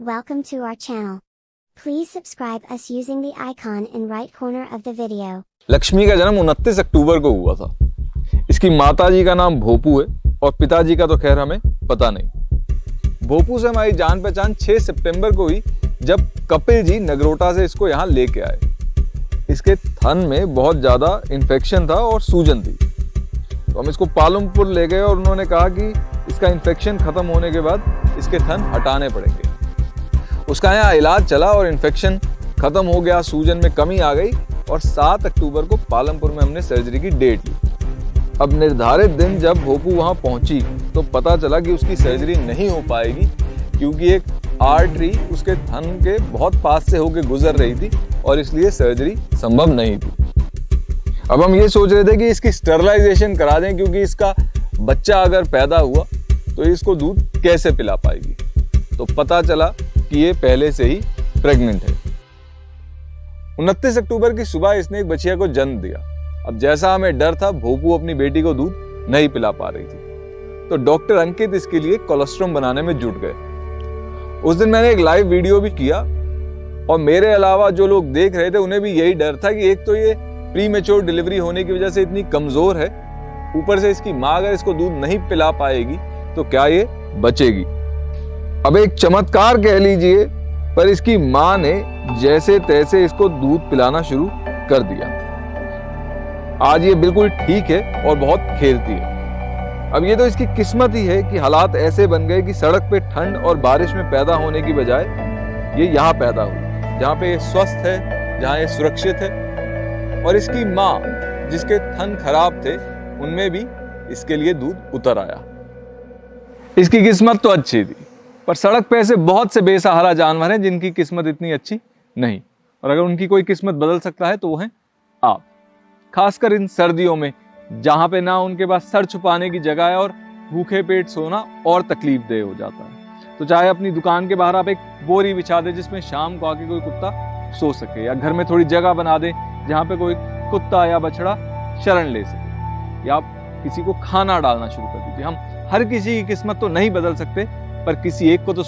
Welcome to our channel. Please subscribe us using the icon in right corner of the video. Lakshmi का जन्म 29 अक्टूबर को हुआ था। इसकी माताजी का नाम भोपू है और पिताजी का तो खैर हमें पता नहीं। भोपू से हमारी जान पहचान 6 सितंबर को हुई जब कपिल जी नगरोटा से इसको यहाँ लेके आए। इसके थन में बहुत ज़्यादा इन्फेक्शन था और सूजन थी। तो हम इसको पालमपुर ले गए और उन्होंने कहा कि इसका इन्फेक्शन खत्म होने के बाद इसके थन हटाने पड़ेंगे। उसका यहाँ इलाज चला और इन्फेक्शन खत्म हो गया, सूजन में कमी आ गई और 7 अक्टूबर को पालमपुर में हमने सर्जरी की डेट ली। अब निर्धारित दिन जब भोपू वहाँ पहुँची तो पता चला कि उसकी सर्जरी नहीं हो पाएगी, क्योंकि एक आर्टरी उसके थन के बहुत पास से होकर गुजर रही थी और इसलिए सर्जरी संभव नहीं थी। अब हम ये सोच रहे थे कि इसकी स्टरलाइजेशन करा दें, क्योंकि इसका बच्चा अगर पैदा हुआ तो इसको दूध कैसे पिला पाएगी? तो पता चला कि ये पहले से ही प्रेग्नेंट है। 29 अक्टूबर की सुबह इसने एक बच्चिया को जन्म दिया। अब जैसा हमें डर था, भोपू अपनी बेटी को दूध नहीं पिला पा रही थी। तो डॉक्टर अंकित इसके लिए कोलेस्ट्रॉम बनाने में जुट गए। उस दिन मैंने एक लाइव वीडियो भी किया और मेरे अलावा जो लोग देख रहे थे, उन्हें भी यही डर था कि एक तो ये प्री मेच्योर डिलीवरी होने की वजह से इतनी कमज़ोर है। ऊपर से इसकी माँ अगर इसको दूध नहीं पिला पाएगी तो क्या ये बचेगी? अब एक चमत्कार कह लीजिए, पर इसकी माँ ने जैसे तैसे इसको दूध पिलाना शुरू कर दिया। आज ये बिल्कुल ठीक है और बहुत खेलती है। अब ये तो इसकी किस्मत ही है कि हालात ऐसे बन गए कि सड़क पे ठंड और बारिश में पैदा होने की बजाय ये यहाँ पैदा हुई, जहाँ पे ये स्वस्थ है, जहाँ ये सुरक्षित है। और इसकी माँ, जिसके थन खराब थे, उनमें भी इसके लिए दूध उतर आया। इसकी किस्मत तो अच्छी थी। पर सड़क पे ऐसे बहुत से बेसहारा जानवर हैं जिनकी किस्मत इतनी अच्छी नहीं। और अगर उनकी कोई किस्मत बदल सकता है तो वो है आप। खासकर इन सर्दियों में, जहाँ पे ना उनके पास सर छुपाने की जगह है और भूखे पेट सोना और तकलीफ़ दे हो जाता है। तो चाहे अपनी दुकान के बाहर आप एक बोरी बिछा दे जिसमें शाम को आके कोई कुत्ता सो सके, या घर में थोड़ी जगह बना दे जहाँ पे कोई कुत्ता या बछड़ा शरण ले सके। या आप किसी को खाना डालना शुरू कर दीजिए। हम हर किसी की किस्मत तो नहीं बदल सकते पर किसी एक को तो